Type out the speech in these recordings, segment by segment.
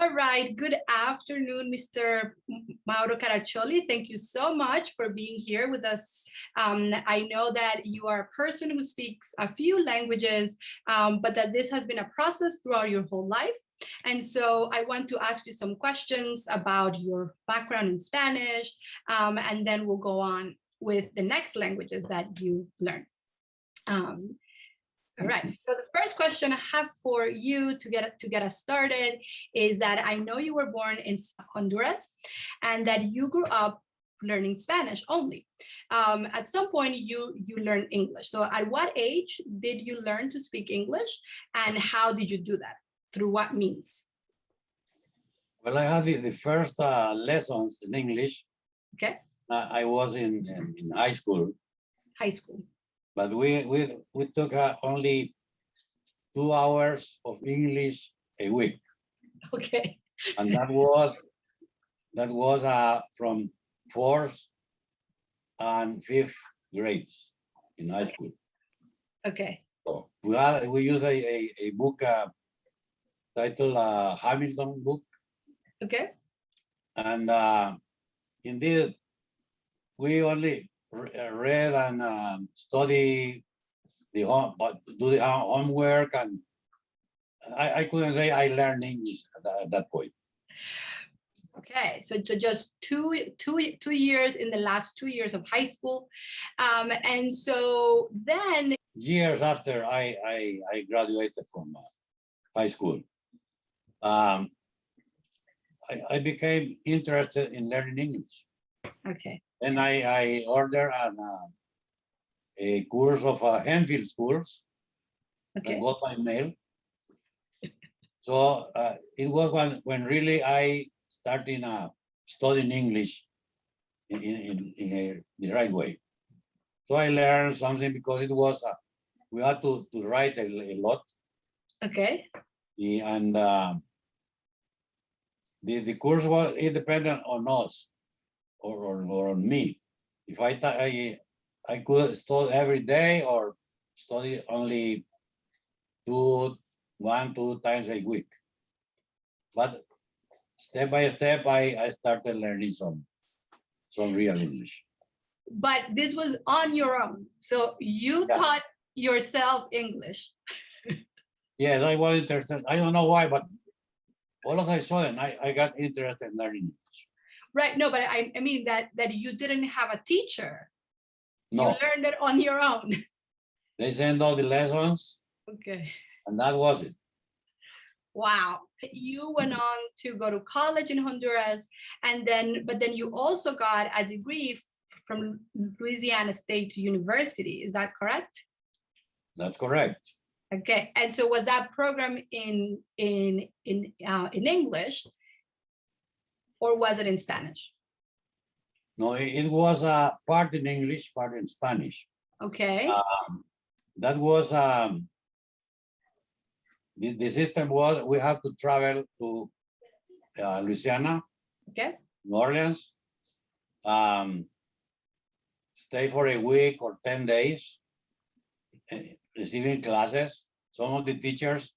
All right, good afternoon, Mr. Mauro Caraccioli. Thank you so much for being here with us. Um, I know that you are a person who speaks a few languages, um, but that this has been a process throughout your whole life. And so I want to ask you some questions about your background in Spanish, um, and then we'll go on with the next languages that you learn. Um, all right, so the first question I have for you to get to get us started is that I know you were born in Honduras and that you grew up learning Spanish only. Um, at some point you you learned English. So at what age did you learn to speak English and how did you do that? Through what means? Well, I had the, the first uh, lessons in English. Okay. Uh, I was in, in, in high school, High school. But we we we took uh, only two hours of English a week, Okay. and that was that was uh, from fourth and fifth grades in high school. Okay. So we had we use a a, a book uh, titled uh, Hamilton book, Okay. and uh, indeed we only read and um, study the home, but do the homework and I, I couldn't say I learned English at that, at that point. Okay, so, so just two, two, two years in the last two years of high school. Um, and so then, Years after I, I, I graduated from uh, high school, um, I, I became interested in learning English. okay, And I, I ordered an, uh, a course of uh, Hemphill schools okay, and got my mail. So uh, it was when, when really I started uh, studying English in, in, in- a- the right way. So I learned something because it was, uh, we had to, to write a, a lot. Okay, the- and um, the, the course was independent on us or, or, or on me. If I, I, I could study every day or study only two, one, two times a week. But step by step, I, I started learning some, some real English. but this was on your own. So you Yeah. taught yourself English. Yes, I was interested. I don't know why, but all of a sudden, I, I got interested in learning English. Right, no, but I, I mean that, that you didn't have a teacher. No, You learned it on your own. they send all the lessons Okay. and that was it. Wow. You went on to go to college in Honduras and then, but then you also got a degree from Louisiana State University. Is that correct? That's correct. Okay. And so was that program in, in, in, uh, in English? Or was it in Spanish? No, it, was a part in English, part in Spanish. Okay. Um, that was um, the, the system was we had to travel to uh, Louisiana, Okay. New Orleans, um, stay for a week or 10 days, eh, receiving classes. Some of the teachers,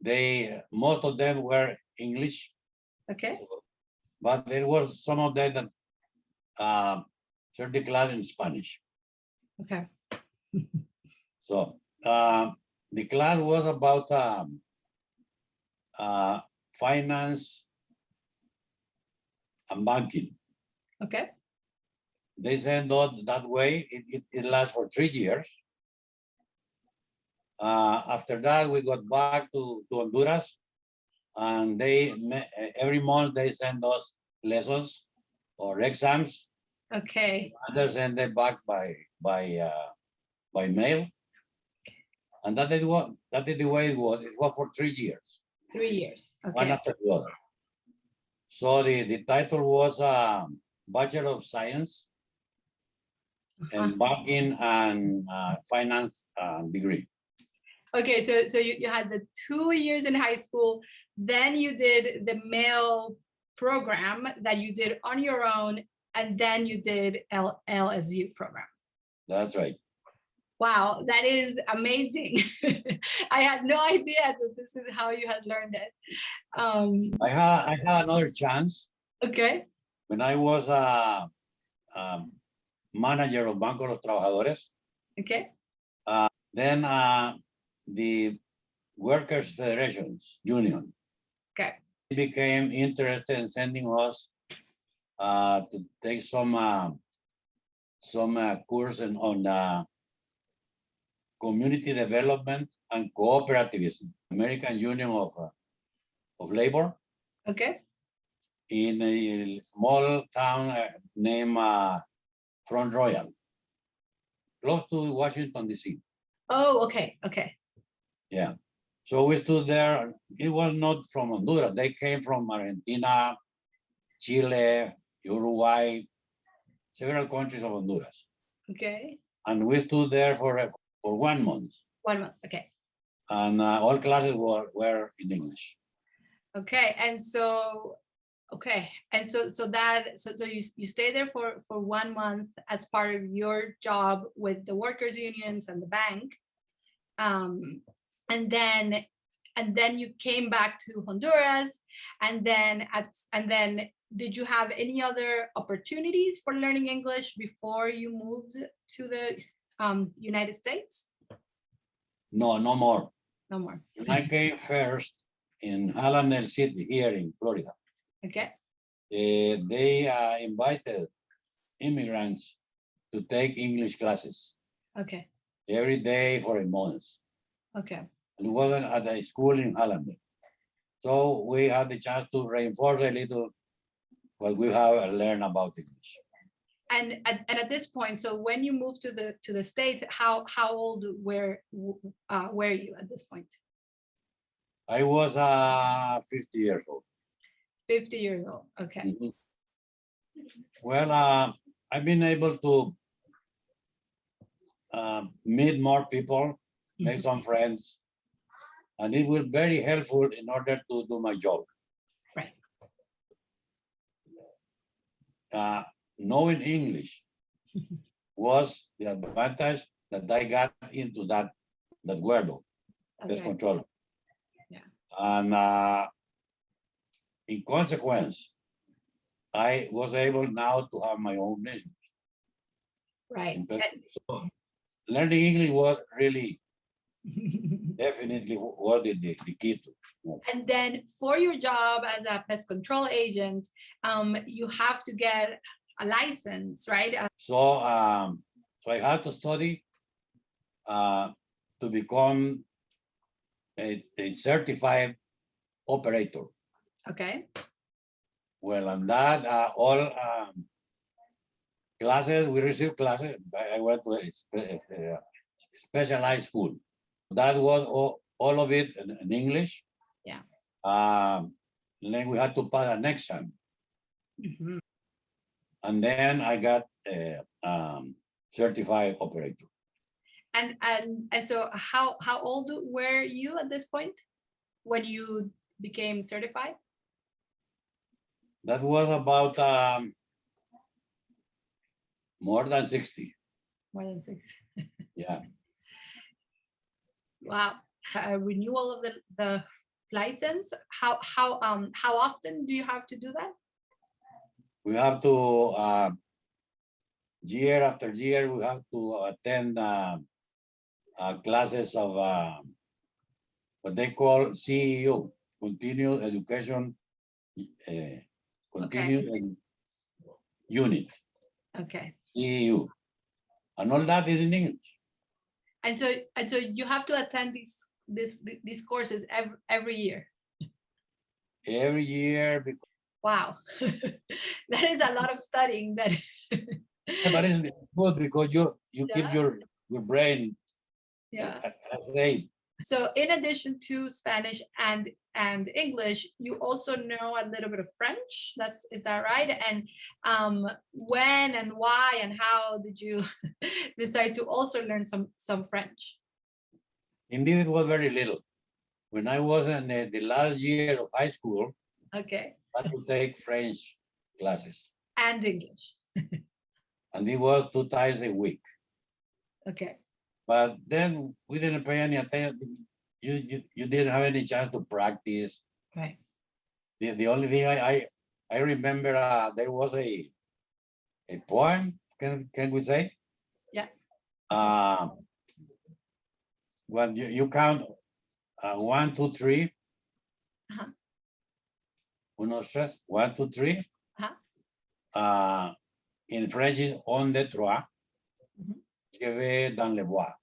they, most of them were English, Okay. so- but there was some of them that uh, the class in Spanish. Okay. So uh, the class was about um, uh, finance and banking. Okay. They said not that way. It, it, it lasts for three years. Uh, after that, we got back to, to Honduras and they every month they send us lessons or exams. Okay. Others send them back by by uh, by mail. And that is what that is the way it was. It was for three years, Three years. Okay. one after the other. So the, the title was um, Bachelor of Science Uh-huh. and Banking and uh, Finance uh, degree. Okay, so so you, you had the two years in high school, then you did the mail program that you did on your own, and then you did L, LSU program. That's right. Wow, that is amazing. I had no idea that this is how you had learned it. Um, I had, I had another chance okay, when I was a, um, manager of Banco los Trabajadores. okay, Then uh, the Workers Federations Union became interested in sending us uh, to take some uh, some uh, course in, on uh, community development and cooperativism, American Union of uh, of Labor. Okay, in a small town uh, named uh, Front Royal, close to Washington DC. oh, okay, okay, Yeah, so we stood there. It was not from Honduras. They came from Argentina, Chile, Uruguay, several countries of Honduras. okay, And we stood there for, for one month one month, okay. and uh, all classes were, were in English. Okay, and so, okay, and so, so that, so, so you, you stay there for, for one month as part of your job with the workers' unions and the bank. Um, and then, and then you came back to Honduras, and then at, and then did you have any other opportunities for learning English before you moved to the um, United States? No, no more. No more, I came first in Hallandale City here in Florida. okay, eh, they uh, invited immigrants to take English classes okay, every day for a month. okay, and it wasn't at a school in Holland. So we had the chance to reinforce a little what we have learned about English. And at, and at this point, so when you moved to the to the States, how how old were uh, were you at this point? I was uh, 50 years old. 50 years old. Okay. Mhm. Well, uh, I've been able to uh, meet more people, make Mhm. some friends, and it will very helpful in order to do my job. Right. Uh, knowing English was the advantage that I got into that that word, pest Okay. control. Yeah. And uh, in consequence, I was able now to have my own business. Right. So learning English was really definitely what the, the, the key to. and then for your job as a pest control agent, um, you have to get a license, right? Uh, So um, so I had to study uh, to become a, a certified operator. okay. Well, and that uh, all um, classes we received classes. I I went to a specialized school. That was all, all of it in, in English. Yeah. Um, then we had to pass an exam, Mhm. and then I got a um, certified operator. And and and so how how old were you at this point when you became certified? That was about um, more than sixty. More than six. Yeah. Wow. A renewal of the, the license, how, how, um, how often do you have to do that? we have to uh, year after year we have to attend uh, uh, classes of uh, what they call CEO, continued education uh, continued Ed- unit Okay. CEU, and all that is in English. And so, and so you have to attend these, this, these courses every, every year. Every year, because, Wow. That is a lot of studying that. but it's good because you you keep your your brain Yeah. at eight. So in addition to Spanish and and English, you also know a little bit of French. That's is that right? And um, when and why and how did you decide to also learn some some French? Indeed, it was very little. When I was in the, the last year of high school, Okay, I had to take French classes, and English. and it was two times a week. Okay, But then we didn't pay any attention. You, you, you didn't have any chance to practice. Right. The, the only thing I, I, I remember, uh, there was a, a poem, can, can we say? Yeah. Uh, when you, you count, uh, one, two, three. Uh-huh. Uno, tres, one, two, three. Uh-huh. Uh, in French is on the trois. Mhm. Je vais dans le bois.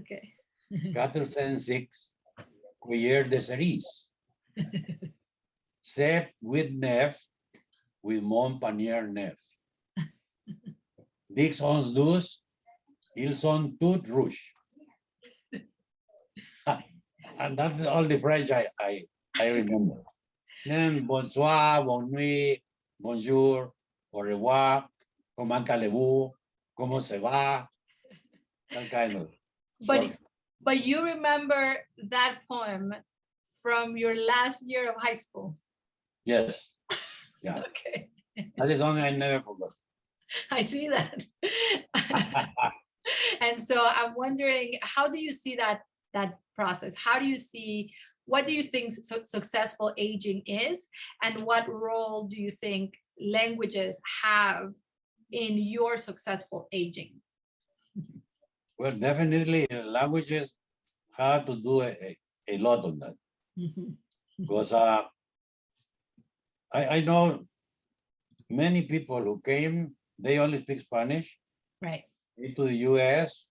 Okay. Quatre, cinq, six, cuillère de cerise. Sept, with neuf, with mon panier neuf. Dix, onze, douze, ils sont toutes rouges. And that's all the French I, I, I remember. Then bonsoir, bonne nuit, bonjour, au revoir, comment allez-vous, comment ça va? That kind of. But short- but you remember that poem from your last year of high school. Yes, Yeah. Okay, that is something I never forgot. I see that. And so I'm wondering, how do you see that that process? How do you see what do you think su- successful aging is and what role do you think languages have in your successful aging? Well, definitely languages have to do a, a- lot of that because uh, I, I know many people who came, they only speak Spanish Right, into the US.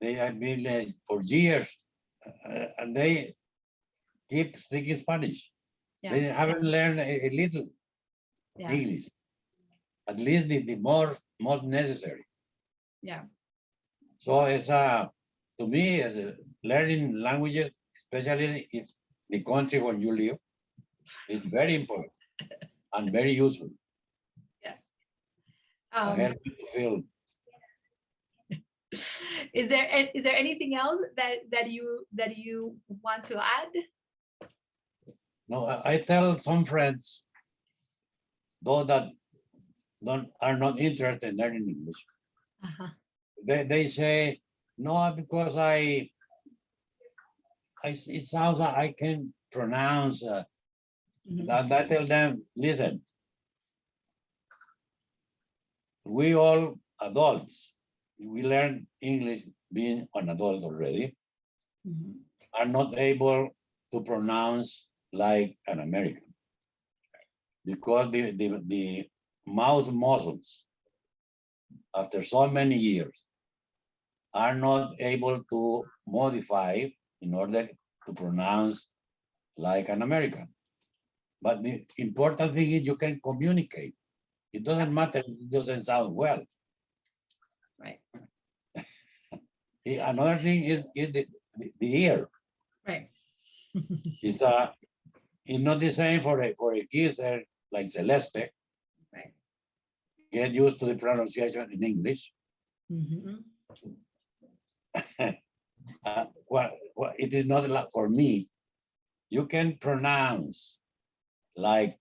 They have been uh, for years uh, and they keep speaking Spanish. yeah. They haven't learned a, a little Yeah, English, at least the, the more, most necessary. yeah, So it's a, to me, as a learning languages, especially if the country where you live, is very important and very useful. Yeah. um, help you feel. Is there, is there anything else that, that you, that you want to add? No, I, I tell some friends, though that don't, are not interested in learning English, Uh-huh, they, they say, no, because I, I it sounds like I can pronounce, uh, mhm, And I tell them, listen. We all adults, we learn English being an adult already, mhm, are not able to pronounce like an American. Because the, the, the mouth muscles, after so many years, are not able to modify in order to pronounce like an American. But the important thing is you can communicate. It doesn't matter, if it doesn't sound well. Right, Another thing is, is the, the- the ear. right. It's uh it's not the same for a, for a uh, like Celeste. Get used to the pronunciation in English. Mhm, Uh, what, what, it is not like for me. You can pronounce like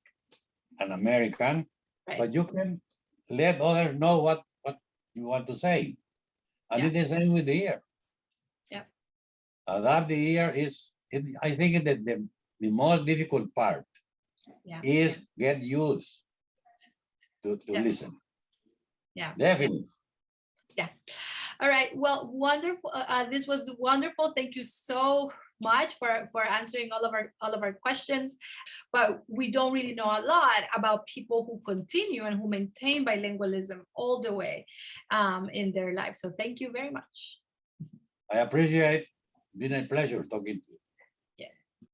an American, Right, but you can let others know what, what you want to say. And Yeah. it is same with the ear. Yeah. Adapt the ear is, it, I think that the, the most difficult part yeah, is get used to, to Yeah. listen. Yeah. Definitely. yeah. All right, well, wonderful. Uh, uh, this was wonderful. Thank you so much for, for answering all of our, all of our questions. But we don't really know a lot about people who continue and who maintain bilingualism all the way um, in their lives. So thank you very much. I appreciate, been a pleasure talking to you.